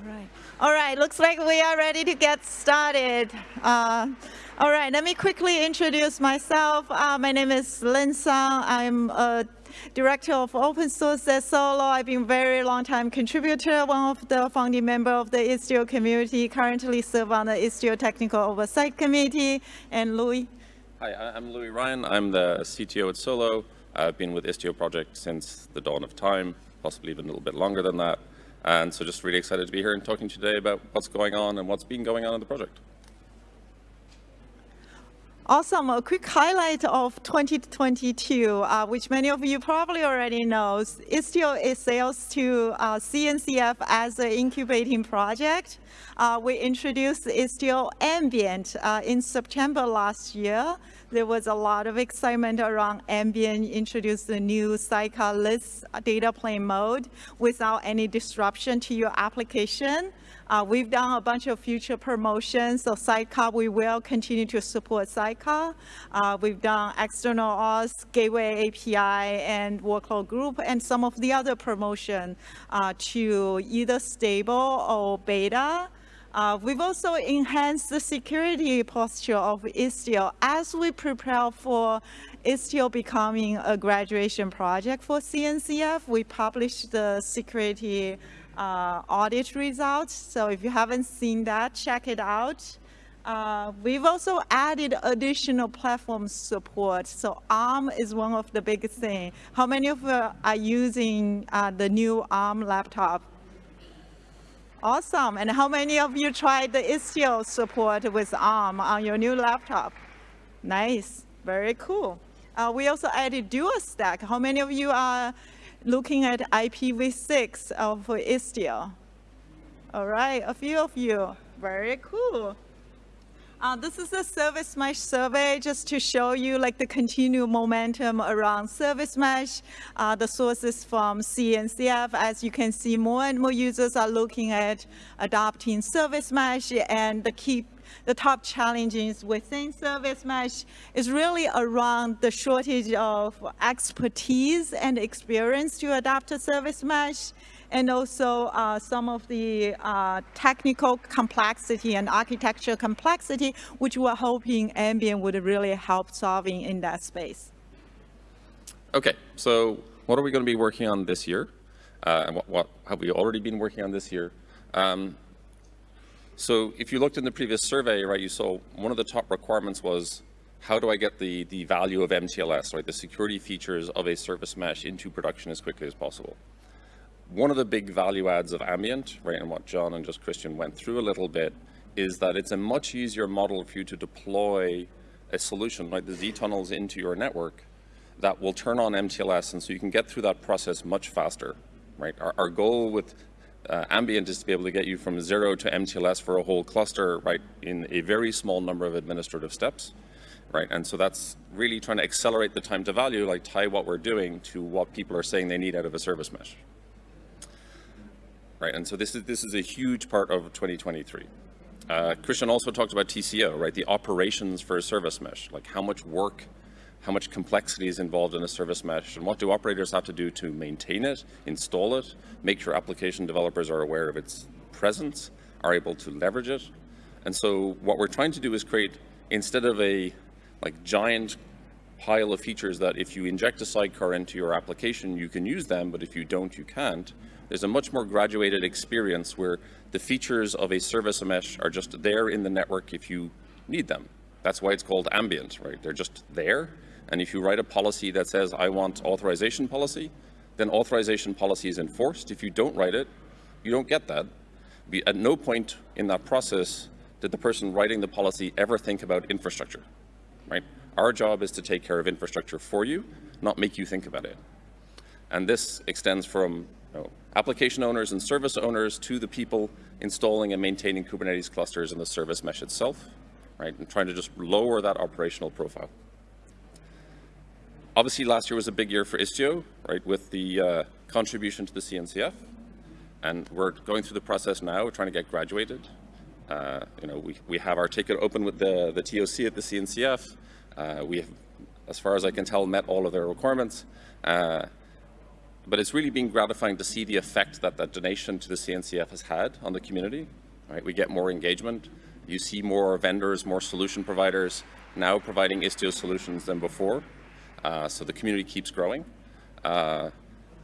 All right. All right, looks like we are ready to get started. Uh, all right, let me quickly introduce myself. Uh, my name is Lin Sun. I'm a director of open source at Solo. I've been a very long time contributor, one of the founding member of the Istio community, currently serve on the Istio Technical Oversight Committee. And Louis? Hi, I'm Louis Ryan. I'm the CTO at Solo. I've been with Istio project since the dawn of time, possibly even a little bit longer than that. And so just really excited to be here and talking today about what's going on and what's been going on in the project. Awesome. A quick highlight of 2022, uh, which many of you probably already know. Istio is sales to uh, CNCF as an incubating project. Uh, we introduced Istio Ambient uh, in September last year. There was a lot of excitement around Ambient, introduced the new Sidecarless data plane mode without any disruption to your application. Uh, we've done a bunch of future promotions. So Sidecar, we will continue to support Sidecar. Uh, we've done external auth, gateway API, and workload group, and some of the other promotion uh, to either stable or beta. Uh, we've also enhanced the security posture of Istio as we prepare for Istio becoming a graduation project for CNCF. We published the security uh, audit results. So if you haven't seen that, check it out. Uh, we've also added additional platform support. So ARM is one of the biggest things. How many of you are using uh, the new ARM laptop? Awesome. And how many of you tried the Istio support with ARM on your new laptop? Nice. Very cool. Uh, we also added dual stack. How many of you are looking at IPv6 of Istio. All right, a few of you. Very cool. Uh, this is a service mesh survey just to show you like the continued momentum around service mesh, uh, the sources from CNCF. As you can see, more and more users are looking at adopting service mesh and the key the top challenges within service mesh is really around the shortage of expertise and experience to adopt a service mesh and also uh, some of the uh, technical complexity and architecture complexity, which we're hoping Ambient would really help solving in that space. Okay, so what are we going to be working on this year? Uh, and what, what, have we already been working on this year? Um, so if you looked in the previous survey, right, you saw one of the top requirements was how do I get the, the value of MTLS, right, the security features of a service mesh into production as quickly as possible. One of the big value adds of Ambient, right, and what John and just Christian went through a little bit, is that it's a much easier model for you to deploy a solution like the Z-tunnels into your network that will turn on MTLS, and so you can get through that process much faster, right? Our, our goal with uh, ambient is to be able to get you from zero to MTLS for a whole cluster, right, in a very small number of administrative steps, right? And so that's really trying to accelerate the time to value, like tie what we're doing to what people are saying they need out of a service mesh. Right, and so this is, this is a huge part of 2023. Uh, Christian also talked about TCO, right, the operations for a service mesh, like how much work how much complexity is involved in a service mesh, and what do operators have to do to maintain it, install it, make sure application developers are aware of its presence, are able to leverage it. And so what we're trying to do is create, instead of a like giant pile of features that if you inject a sidecar into your application, you can use them, but if you don't, you can't. There's a much more graduated experience where the features of a service mesh are just there in the network if you need them. That's why it's called ambient, right? They're just there and if you write a policy that says, I want authorization policy, then authorization policy is enforced. If you don't write it, you don't get that. At no point in that process did the person writing the policy ever think about infrastructure, right? Our job is to take care of infrastructure for you, not make you think about it. And this extends from know, application owners and service owners to the people installing and maintaining Kubernetes clusters in the service mesh itself, right? And trying to just lower that operational profile obviously last year was a big year for Istio, right, with the uh, contribution to the CNCF. And we're going through the process now, we're trying to get graduated. Uh, you know, we, we have our ticket open with the, the TOC at the but it's really been gratifying to see the effect that that donation to the CNCF has had on the community. Right? We get more engagement. You see more vendors, more solution providers now providing Istio solutions than before. Uh, so the community keeps growing. Uh,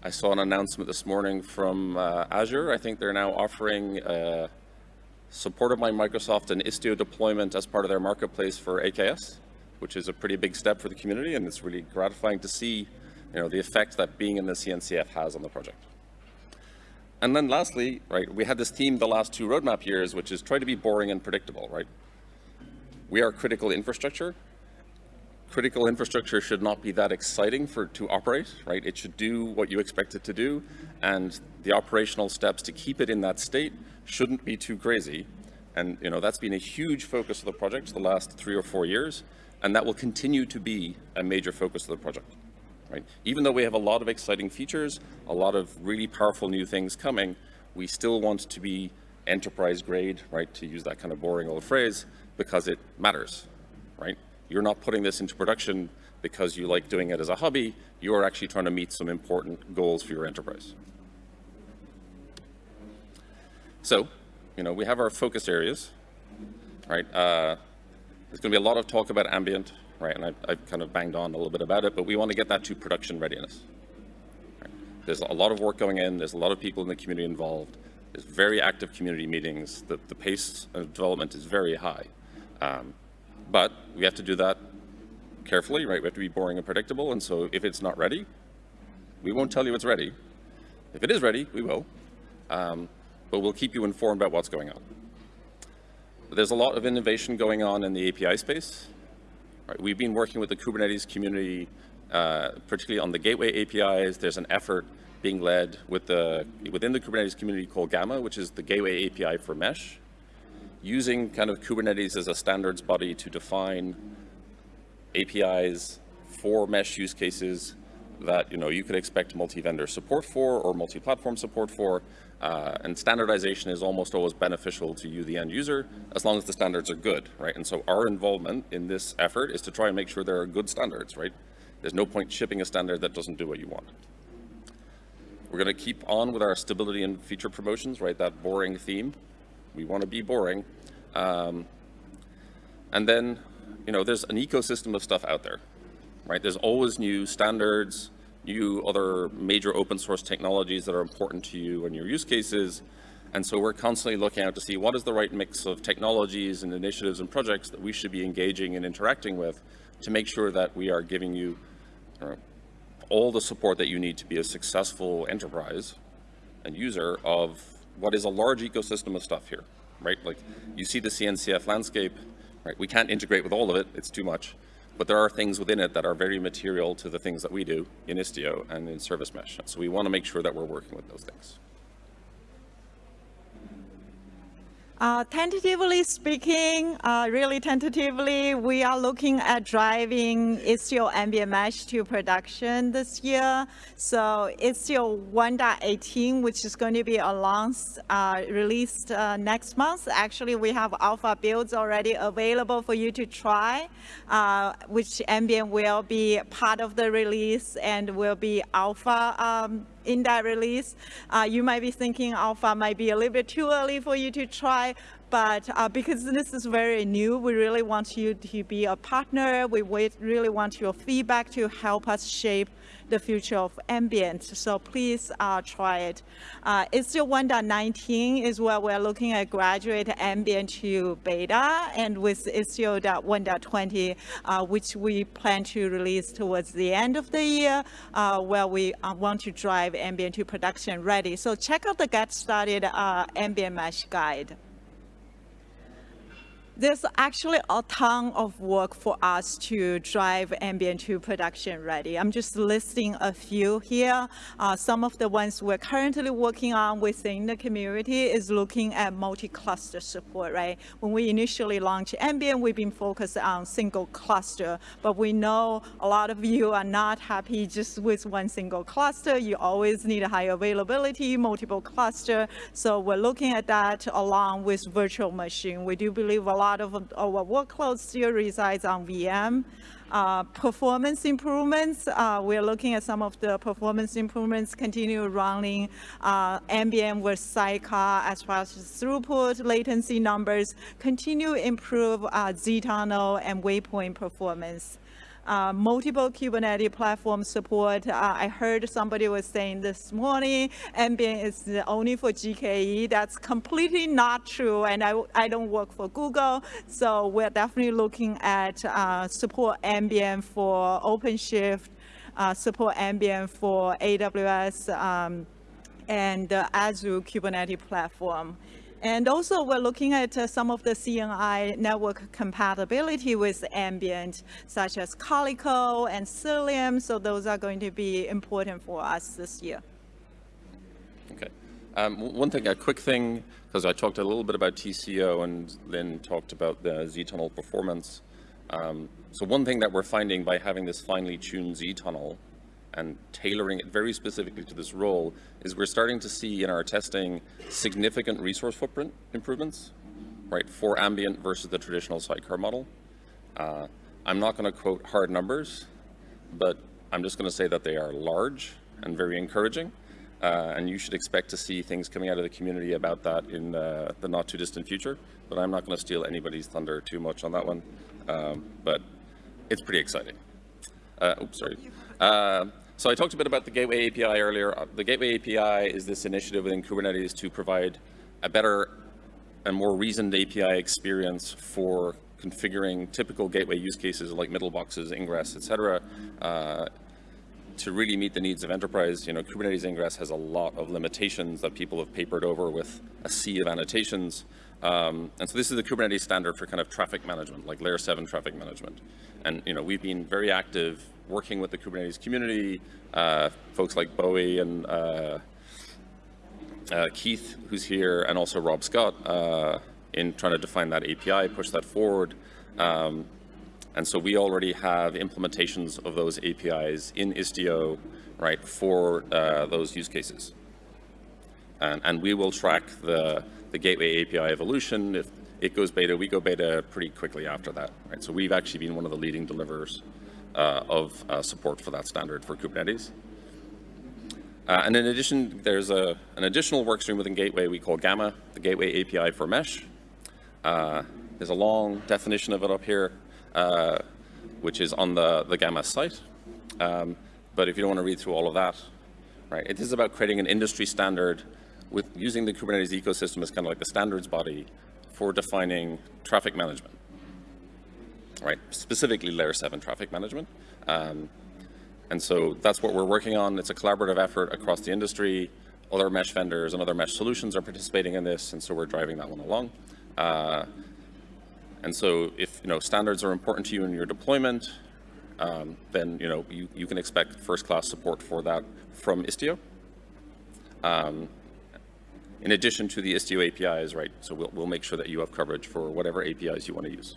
I saw an announcement this morning from uh, Azure. I think they're now offering uh, supported by Microsoft an Istio deployment as part of their marketplace for AKS, which is a pretty big step for the community, and it's really gratifying to see you know, the effect that being in the CNCF has on the project. And then lastly, right, we had this theme the last two roadmap years, which is try to be boring and predictable, right? We are critical infrastructure. Critical infrastructure should not be that exciting for to operate, right? It should do what you expect it to do, and the operational steps to keep it in that state shouldn't be too crazy. And you know that's been a huge focus of the project the last three or four years, and that will continue to be a major focus of the project. Right? Even though we have a lot of exciting features, a lot of really powerful new things coming, we still want to be enterprise grade, right, to use that kind of boring old phrase, because it matters, right? You're not putting this into production because you like doing it as a hobby, you're actually trying to meet some important goals for your enterprise. So, you know, we have our focus areas, right? Uh, there's going to be a lot of talk about ambient, right? And I've, I've, kind of banged on a little bit about it, but we want to get that to production readiness. Right? There's a lot of work going in. There's a lot of people in the community involved. There's very active community meetings. The, the pace of development is very high. Um, but we have to do that carefully, right? We have to be boring and predictable. And so if it's not ready, we won't tell you it's ready. If it is ready, we will. Um, but we'll keep you informed about what's going on. There's a lot of innovation going on in the API space. Right, we've been working with the Kubernetes community, uh, particularly on the gateway APIs. There's an effort being led with the, within the Kubernetes community called Gamma, which is the gateway API for mesh, using kind of Kubernetes as a standards body to define APIs for mesh use cases that you know you could expect multi-vendor support for or multi-platform support for, uh, and standardization is almost always beneficial to you, the end user, as long as the standards are good, right? And so our involvement in this effort is to try and make sure there are good standards, right? There's no point shipping a standard that doesn't do what you want. We're going to keep on with our stability and feature promotions, right? That boring theme. We want to be boring. Um, and then, you know, there's an ecosystem of stuff out there, right? There's always new standards, new other major open source technologies that are important to you and your use cases. And so we're constantly looking out to see what is the right mix of technologies and initiatives and projects that we should be engaging and interacting with to make sure that we are giving you all the support that you need to be a successful enterprise and user of what is a large ecosystem of stuff here, right? Like you see the CNCF landscape, right? We can't integrate with all of it, it's too much. But there are things within it that are very material to the things that we do in Istio and in Service Mesh. So we want to make sure that we're working with those things. Uh, tentatively speaking, uh, really tentatively, we are looking at driving Istio ambient mesh to production this year. So Istio 1.18, which is going to be announced, uh, released uh, next month. Actually, we have alpha builds already available for you to try, uh, which ambient will be part of the release and will be alpha um, in that release. Uh, you might be thinking alpha might be a little bit too early for you to try, but uh, because this is very new, we really want you to be a partner. We really want your feedback to help us shape the future of ambient. So please uh, try it. Uh, Istio 1.19 is where we're looking at graduate ambient to beta, and with Istio 1.20, uh, which we plan to release towards the end of the year, uh, where we uh, want to drive ambient to production ready. So check out the Get Started uh, ambient mesh guide. There's actually a ton of work for us to drive ambient to production ready. I'm just listing a few here. Uh, some of the ones we're currently working on within the community is looking at multi-cluster support, right? When we initially launched ambient, we've been focused on single cluster, but we know a lot of you are not happy just with one single cluster. You always need a high availability, multiple cluster. So we're looking at that along with virtual machine. We do believe a lot lot of our workload still resides on VM. Uh, performance improvements, uh, we're looking at some of the performance improvements, continue running uh, Ambient with Sidecar as far as throughput, latency numbers, continue improve uh, Z-tunnel and waypoint performance uh, multiple Kubernetes platform support. Uh, I heard somebody was saying this morning, Ambient is only for GKE. That's completely not true, and I, I don't work for Google, so we're definitely looking at uh, support Ambient for OpenShift, uh, support Ambient for AWS, um, and Azure Kubernetes platform. And also we're looking at uh, some of the CNI network compatibility with ambient, such as Calico and Cilium. So those are going to be important for us this year. Okay. Um, one thing, a quick thing, because I talked a little bit about TCO and then talked about the Z-tunnel performance. Um, so one thing that we're finding by having this finely tuned Z-tunnel and tailoring it very specifically to this role is we're starting to see in our testing significant resource footprint improvements, right, for ambient versus the traditional sidecar model. Uh, I'm not going to quote hard numbers, but I'm just going to say that they are large and very encouraging. Uh, and you should expect to see things coming out of the community about that in uh, the not too distant future. But I'm not going to steal anybody's thunder too much on that one. Um, but it's pretty exciting. Uh, oops, sorry. So I talked a bit about the Gateway API earlier. Uh, the Gateway API is this initiative within Kubernetes to provide a better and more reasoned API experience for configuring typical gateway use cases like middle boxes, ingress, etc. Uh, to really meet the needs of enterprise, you know, Kubernetes ingress has a lot of limitations that people have papered over with a sea of annotations. Um, and so this is the Kubernetes standard for kind of traffic management, like layer seven traffic management. And, you know, we've been very active working with the Kubernetes community, uh, folks like Bowie and uh, uh, Keith, who's here, and also Rob Scott, uh, in trying to define that API, push that forward. Um, and so we already have implementations of those APIs in Istio, right, for uh, those use cases. And, and we will track the, the gateway API evolution. If it goes beta, we go beta pretty quickly after that, right? So we've actually been one of the leading deliverers of uh, support for that standard for Kubernetes. Uh, and in addition, there's a, an additional workstream within Gateway we call Gamma, the Gateway API for Mesh. there's a long definition of it up here, which is on the, the Gamma site. Um, but if you don't want to read through all of that, right, it is about creating an industry standard with using the Kubernetes ecosystem as kind of like the standards body for defining traffic management right? Specifically layer seven traffic management. Um, and so that's what we're working on. It's a collaborative effort across the industry. Other mesh vendors and other mesh solutions are participating in this, and so we're driving that one along. Uh, and so if you know standards are important to you in your deployment, um, then you know you, you can expect first-class support for that from Istio. Um, in addition to the Istio APIs, right? So we'll, we'll make sure that you have coverage for whatever APIs you want to use.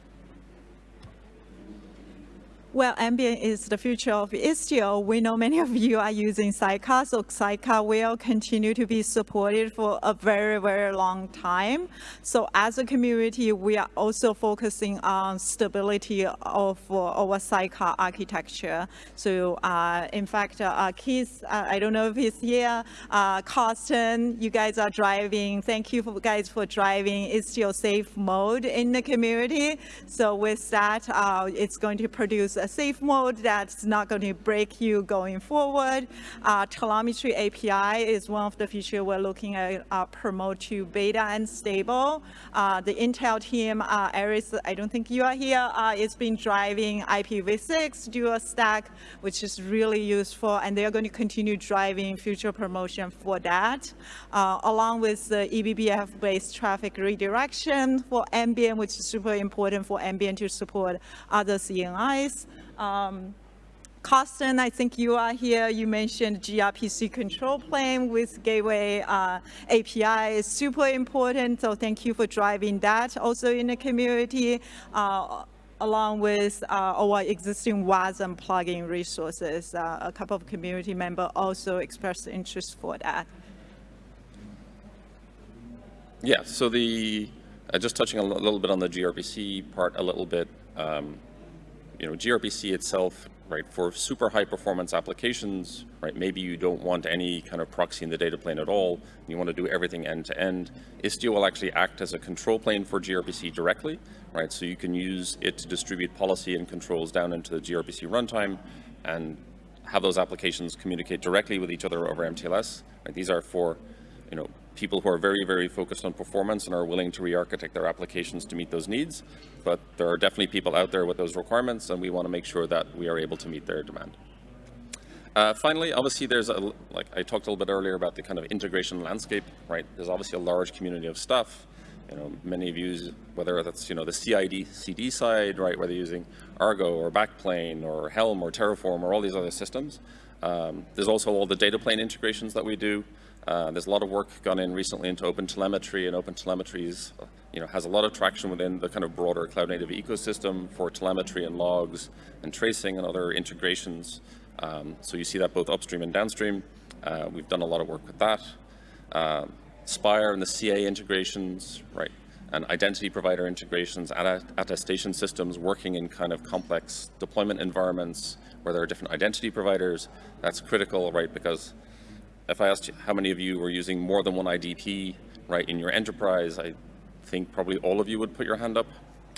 Well, Ambient is the future of Istio. We know many of you are using Sidecar, so Sidecar will continue to be supported for a very, very long time. So as a community, we are also focusing on stability of uh, our Sidecar architecture. So uh, in fact, uh, Keith, uh, I don't know if he's here, uh, Carsten, you guys are driving. Thank you for guys for driving Istio safe mode in the community. So with that, uh, it's going to produce a safe mode that's not going to break you going forward. Uh, telemetry API is one of the features we're looking at uh, promote to beta and stable. Uh, the Intel team, uh, I don't think you are here, uh, is been driving IPv6 dual stack, which is really useful, and they're going to continue driving future promotion for that, uh, along with the eBPF-based traffic redirection for Ambient, which is super important for Ambient to support other CNIs. Um, Carsten, I think you are here. You mentioned gRPC control plane with Gateway uh, API is super important. So thank you for driving that also in the community. Uh, along with uh, our existing WASM plugin resources. Uh, a couple of community members also expressed interest for that. Yeah, so the, uh, just touching a little bit on the gRPC part a little bit, um, you know, gRPC itself, right, for super high performance applications, right, maybe you don't want any kind of proxy in the data plane at all, you want to do everything end to end. Istio will actually act as a control plane for gRPC directly, right, so you can use it to distribute policy and controls down into the gRPC runtime and have those applications communicate directly with each other over MTLS. Right? These are for, you know, people who are very, very focused on performance and are willing to re-architect their applications to meet those needs. But there are definitely people out there with those requirements, and we want to make sure that we are able to meet their demand. Uh, finally, obviously, there's a, like I talked a little bit earlier about the kind of integration landscape, right? There's obviously a large community of stuff. You know, many of you, whether that's, you know, the CID, CD side, right, whether you're using Argo or Backplane or Helm or Terraform or all these other systems. Um, there's also all the data plane integrations that we do. Uh, there's a lot of work gone in recently into OpenTelemetry, and OpenTelemetry is, you know, has a lot of traction within the kind of broader cloud-native ecosystem for telemetry and logs and tracing and other integrations. Um, so you see that both upstream and downstream. Uh, we've done a lot of work with that. Uh, Spire and the CA integrations, right, and identity provider integrations, attestation systems working in kind of complex deployment environments where there are different identity providers. That's critical, right, because if I asked how many of you were using more than one IDP, right, in your enterprise, I think probably all of you would put your hand up,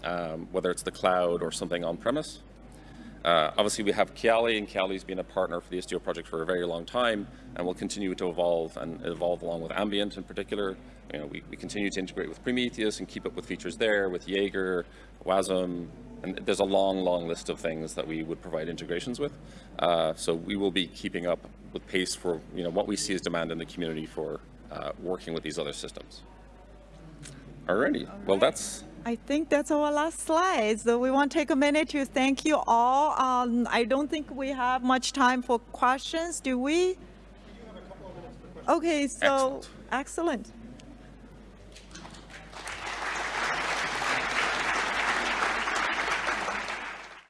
um, whether it's the cloud or something on-premise. Uh, obviously, we have Kiali, and Kiali's been a partner for the Istio project for a very long time, and will continue to evolve and evolve along with Ambient in particular. You know, we, we continue to integrate with Prometheus and keep up with features there, with Jaeger, WASM, and there's a long, long list of things that we would provide integrations with. Uh, so we will be keeping up with pace for you know what we see as demand in the community for uh, working with these other systems. Alrighty, all right. well that's I think that's our last slide. So we want to take a minute to thank you all. Um, I don't think we have much time for questions, do we? Okay, so excellent. excellent.